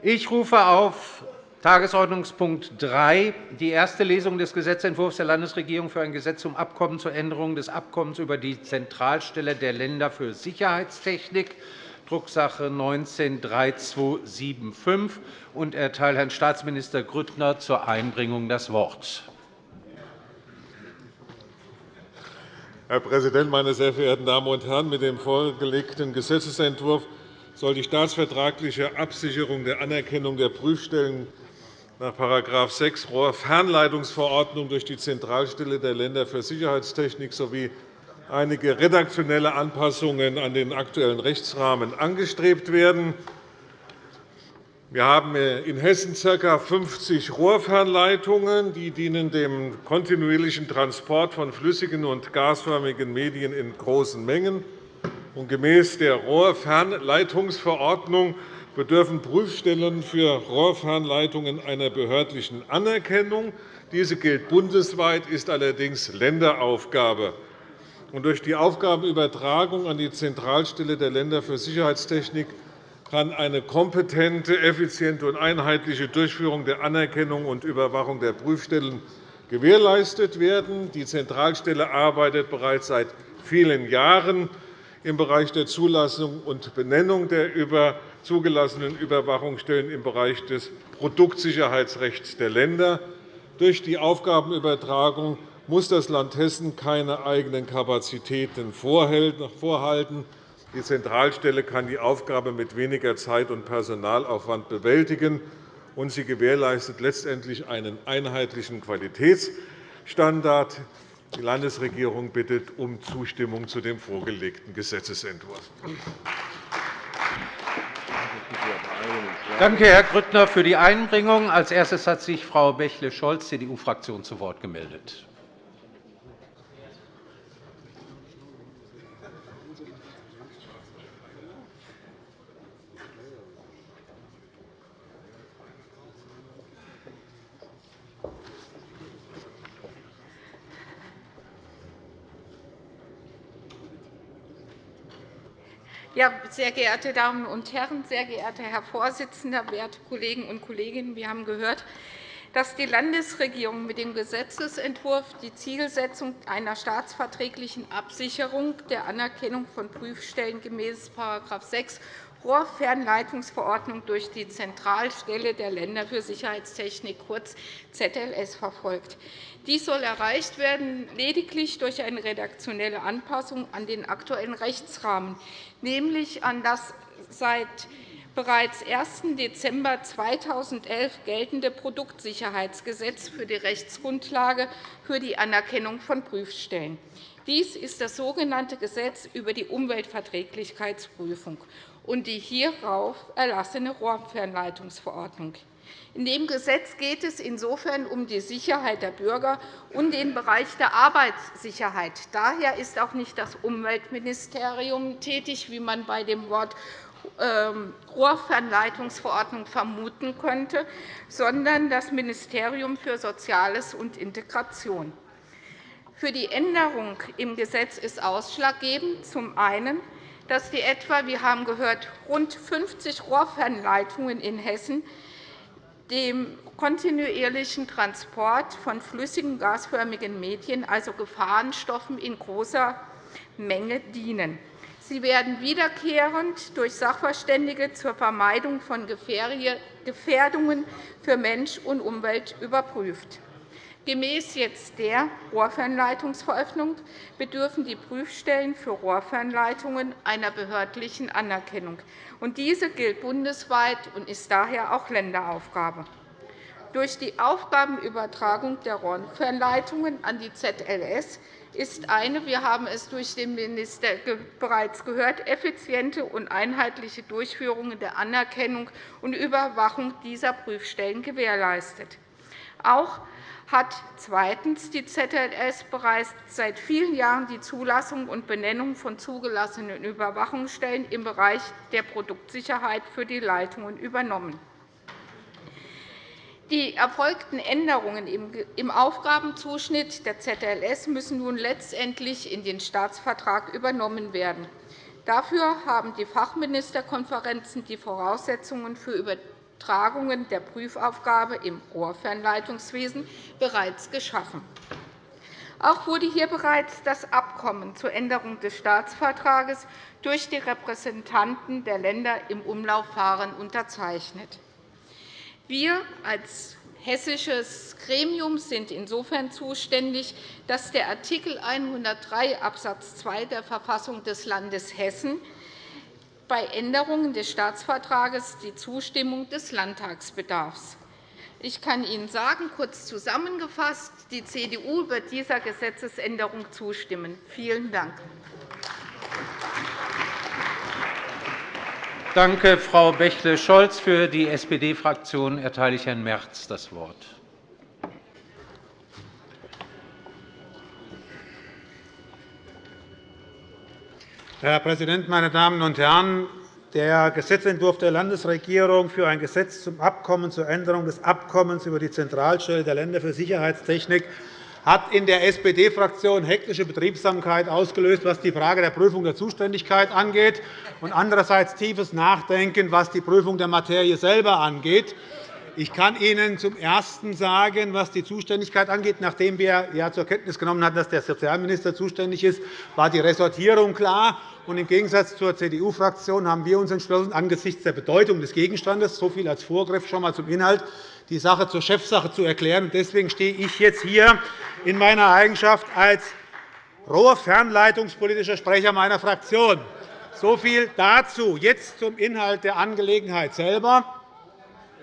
Ich rufe auf Tagesordnungspunkt 3, die erste Lesung des Gesetzentwurfs der Landesregierung für ein Gesetz zum Abkommen zur Änderung des Abkommens über die Zentralstelle der Länder für Sicherheitstechnik, Drucksache 19-3275, und erteile Herrn Staatsminister Grüttner zur Einbringung das Wort. Herr Präsident, meine sehr verehrten Damen und Herren! Mit dem vorgelegten Gesetzentwurf soll die staatsvertragliche Absicherung der Anerkennung der Prüfstellen nach § 6 Rohrfernleitungsverordnung durch die Zentralstelle der Länder für Sicherheitstechnik sowie einige redaktionelle Anpassungen an den aktuellen Rechtsrahmen angestrebt werden. Wir haben in Hessen ca. 50 Rohrfernleitungen. Die dienen dem kontinuierlichen Transport von flüssigen und gasförmigen Medien in großen Mengen. Gemäß der Rohrfernleitungsverordnung bedürfen Prüfstellen für Rohrfernleitungen einer behördlichen Anerkennung. Diese gilt bundesweit, ist allerdings Länderaufgabe. Durch die Aufgabenübertragung an die Zentralstelle der Länder für Sicherheitstechnik kann eine kompetente, effiziente und einheitliche Durchführung der Anerkennung und Überwachung der Prüfstellen gewährleistet werden. Die Zentralstelle arbeitet bereits seit vielen Jahren im Bereich der Zulassung und Benennung der zugelassenen Überwachungsstellen im Bereich des Produktsicherheitsrechts der Länder. Durch die Aufgabenübertragung muss das Land Hessen keine eigenen Kapazitäten vorhalten. Die Zentralstelle kann die Aufgabe mit weniger Zeit und Personalaufwand bewältigen, und sie gewährleistet letztendlich einen einheitlichen Qualitätsstandard. Die Landesregierung bittet um Zustimmung zu dem vorgelegten Gesetzentwurf. Danke, Herr Grüttner, für die Einbringung. Als erstes hat sich Frau Bächle-Scholz, CDU-Fraktion, zu Wort gemeldet. Ja, sehr geehrte Damen und Herren, sehr geehrter Herr Vorsitzender, werte Kolleginnen und Kollegen! Wir haben gehört, dass die Landesregierung mit dem Gesetzentwurf die Zielsetzung einer staatsverträglichen Absicherung der Anerkennung von Prüfstellen gemäß § 6 Rohrfernleitungsverordnung durch die Zentralstelle der Länder für Sicherheitstechnik, kurz ZLS, verfolgt. Dies soll erreicht werden lediglich durch eine redaktionelle Anpassung an den aktuellen Rechtsrahmen, nämlich an das seit bereits 1. Dezember 2011 geltende Produktsicherheitsgesetz für die Rechtsgrundlage für die Anerkennung von Prüfstellen. Dies ist das sogenannte Gesetz über die Umweltverträglichkeitsprüfung und die hierauf erlassene Rohrfernleitungsverordnung. In dem Gesetz geht es insofern um die Sicherheit der Bürger und den Bereich der Arbeitssicherheit. Daher ist auch nicht das Umweltministerium tätig, wie man bei dem Wort ähm, Rohrfernleitungsverordnung vermuten könnte, sondern das Ministerium für Soziales und Integration. Für die Änderung im Gesetz ist ausschlaggebend zum einen, dass die etwa, wir haben gehört, rund 50 Rohrfernleitungen in Hessen dem kontinuierlichen Transport von flüssigen gasförmigen Medien, also Gefahrenstoffen, in großer Menge dienen. Sie werden wiederkehrend durch Sachverständige zur Vermeidung von Gefährdungen für Mensch und Umwelt überprüft. Gemäß jetzt der Rohrfernleitungsverordnung bedürfen die Prüfstellen für Rohrfernleitungen einer behördlichen Anerkennung. Diese gilt bundesweit und ist daher auch Länderaufgabe. Durch die Aufgabenübertragung der Rohrfernleitungen an die ZLS ist eine, wir haben es durch den Minister bereits gehört, effiziente und einheitliche Durchführung der Anerkennung und Überwachung dieser Prüfstellen gewährleistet. Auch hat zweitens die ZLS bereits seit vielen Jahren die Zulassung und Benennung von zugelassenen Überwachungsstellen im Bereich der Produktsicherheit für die Leitungen übernommen. Die erfolgten Änderungen im Aufgabenzuschnitt der ZLS müssen nun letztendlich in den Staatsvertrag übernommen werden. Dafür haben die Fachministerkonferenzen die Voraussetzungen für Übertragungen der Prüfaufgabe im Rohrfernleitungswesen bereits geschaffen. Auch wurde hier bereits das Abkommen zur Änderung des Staatsvertrages durch die Repräsentanten der Länder im Umlaufverfahren unterzeichnet. Wir als hessisches Gremium sind insofern zuständig, dass der Art. 103 Abs. 2 der Verfassung des Landes Hessen bei Änderungen des Staatsvertrages die Zustimmung des Landtags. Ich kann Ihnen sagen, kurz zusammengefasst, die CDU wird dieser Gesetzesänderung zustimmen. Vielen Dank. Danke, Frau Bächle-Scholz. Für die SPD-Fraktion erteile ich Herrn Merz das Wort. Herr Präsident, meine Damen und Herren! Der Gesetzentwurf der Landesregierung für ein Gesetz zum Abkommen zur Änderung des Abkommens über die Zentralstelle der Länder für Sicherheitstechnik hat in der SPD-Fraktion hektische Betriebsamkeit ausgelöst, was die Frage der Prüfung der Zuständigkeit angeht, und andererseits tiefes Nachdenken, was die Prüfung der Materie selber angeht. Ich kann Ihnen zum Ersten sagen, was die Zuständigkeit angeht. Nachdem wir ja zur Kenntnis genommen hatten, dass der Sozialminister zuständig ist, war die Ressortierung klar. Im Gegensatz zur CDU-Fraktion haben wir uns entschlossen, angesichts der Bedeutung des Gegenstandes, so viel als Vorgriff schon einmal zum Inhalt, die Sache zur Chefsache zu erklären. Deswegen stehe ich jetzt hier in meiner Eigenschaft als rohrfernleitungspolitischer Sprecher meiner Fraktion. So viel dazu. Jetzt zum Inhalt der Angelegenheit selber.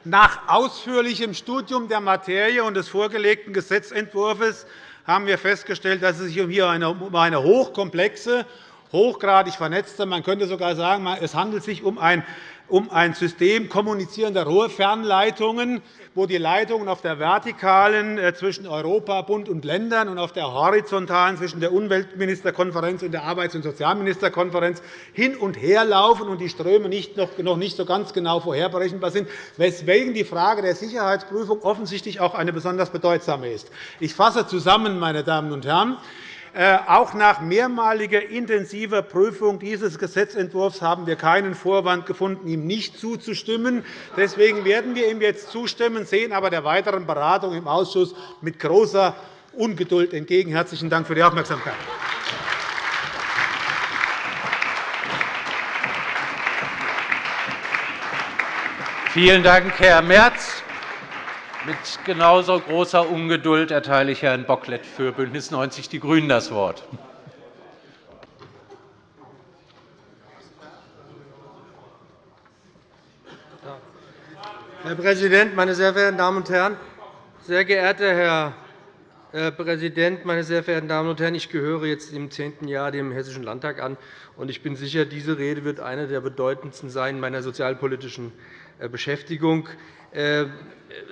Nach ausführlichem Studium der Materie und des vorgelegten Gesetzentwurfs haben wir festgestellt, dass es sich um eine hochkomplexe, hochgradig vernetzte, man könnte sogar sagen, es handelt sich um ein um ein System kommunizierender Rohrfernleitungen, wo die Leitungen auf der vertikalen äh, zwischen Europa, Bund und Ländern und auf der horizontalen zwischen der Umweltministerkonferenz und der Arbeits- und Sozialministerkonferenz hin und her laufen und die Ströme noch nicht so ganz genau vorherberechenbar sind, weswegen die Frage der Sicherheitsprüfung offensichtlich auch eine besonders bedeutsame ist. Ich fasse zusammen, meine Damen und Herren. Äh, auch nach mehrmaliger intensiver Prüfung dieses Gesetzentwurfs haben wir keinen Vorwand gefunden, ihm nicht zuzustimmen. Deswegen werden wir ihm jetzt zustimmen, sehen aber der weiteren Beratung im Ausschuss mit großer Ungeduld entgegen. – Herzlichen Dank für die Aufmerksamkeit. Vielen Dank, Herr Merz. Mit genauso großer Ungeduld erteile ich Herrn Bocklet für BÜNDNIS 90 die GRÜNEN das Wort. Herr Präsident, meine sehr verehrten Damen und Herren! Sehr geehrter Herr äh, Präsident, meine sehr verehrten Damen und Herren! Ich gehöre jetzt im zehnten Jahr dem Hessischen Landtag an, und ich bin sicher, diese Rede wird eine der bedeutendsten sein meiner sozialpolitischen äh, Beschäftigung. Äh,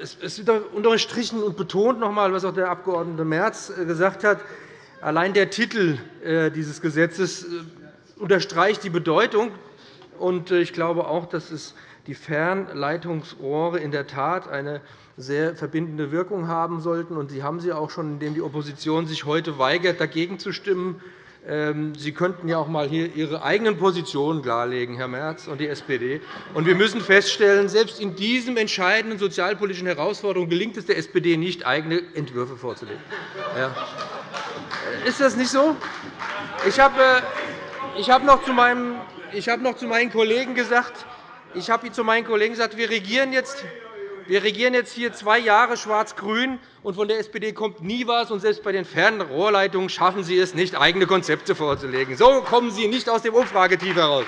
es wird unterstrichen und betont noch einmal, was auch der Abg. Merz gesagt hat. Allein der Titel dieses Gesetzes unterstreicht die Bedeutung. Ich glaube auch, dass es die Fernleitungsrohre in der Tat eine sehr verbindende Wirkung haben sollten. Sie haben sie auch schon, indem die Opposition sich heute weigert, dagegen zu stimmen. Ähm, sie könnten ja auch einmal hier Ihre eigenen Positionen klarlegen, Herr Merz und die SPD. wir müssen feststellen, selbst in diesen entscheidenden sozialpolitischen Herausforderungen gelingt es der SPD nicht, eigene Entwürfe vorzulegen. Ja. Ist das nicht so? Ich habe, äh, noch zu meinen Kollegen gesagt, ich habe zu meinen Kollegen gesagt, wir regieren jetzt wir regieren jetzt hier zwei Jahre schwarz-grün, und von der SPD kommt nie etwas. Und selbst bei den Fernrohrleitungen schaffen Sie es nicht, eigene Konzepte vorzulegen. So kommen Sie nicht aus dem Umfragetief heraus.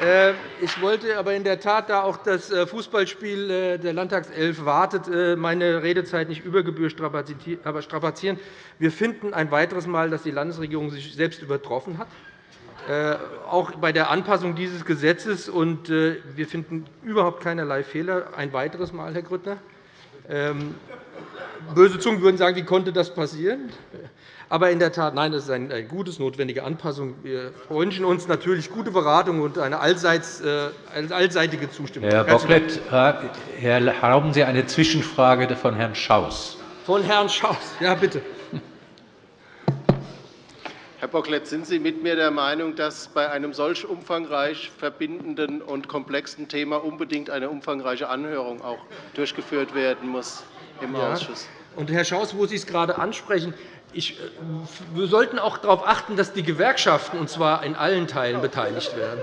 Äh, ich wollte aber in der Tat, da auch das äh, Fußballspiel äh, der Landtagself wartet, meine Redezeit nicht über Gebühr strapazieren. Wir finden ein weiteres Mal, dass die Landesregierung sich selbst übertroffen hat. Äh, auch bei der Anpassung dieses Gesetzes. Und äh, wir finden überhaupt keinerlei Fehler. Ein weiteres Mal, Herr Grüttner. Ähm, böse Zungen würden sagen, wie konnte das passieren? Aber in der Tat, nein, das ist eine gute, notwendige Anpassung. Wir wünschen uns natürlich gute Beratung und eine äh, allseitige Zustimmung. Herr Bocklet, erlauben Sie eine Zwischenfrage von Herrn Schaus. Von Herrn Schaus, ja, bitte. Herr Bocklet, sind Sie mit mir der Meinung, dass bei einem solch umfangreich verbindenden und komplexen Thema unbedingt eine umfangreiche Anhörung auch durchgeführt werden muss im ja. Ausschuss? Und, Herr Schaus, wo Sie es gerade ansprechen, ich, äh, wir sollten auch darauf achten, dass die Gewerkschaften, und zwar in allen Teilen, beteiligt werden.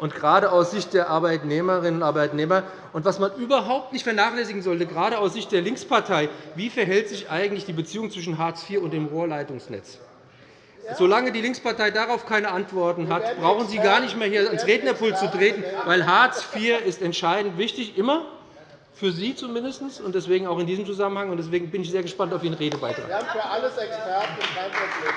Und gerade aus Sicht der Arbeitnehmerinnen und Arbeitnehmer. Und was man überhaupt nicht vernachlässigen sollte, gerade aus Sicht der Linkspartei, wie verhält sich eigentlich die Beziehung zwischen Hartz IV und dem Rohrleitungsnetz? Solange die Linkspartei darauf keine Antworten hat, brauchen Sie gar nicht mehr hier ans Rednerpult zu treten, weil Hartz IV ist entscheidend wichtig, immer für Sie zumindest, und deswegen auch in diesem Zusammenhang. Deswegen bin ich sehr gespannt auf Ihren Redebeitrag. Wir haben für alles Experten, kein Problem.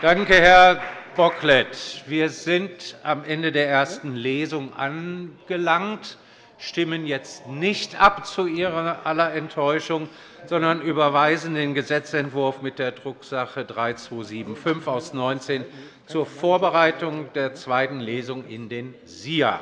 Danke, Herr Bocklet. Wir sind am Ende der ersten Lesung angelangt, stimmen jetzt nicht ab zu Ihrer aller Enttäuschung, sondern überweisen den Gesetzentwurf mit der Drucksache 3275 aus 19 zur Vorbereitung der zweiten Lesung in den SIA.